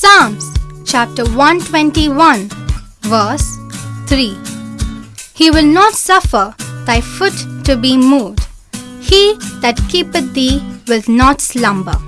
Psalms, chapter 121, verse 3. He will not suffer thy foot to be moved. He that keepeth thee will not slumber.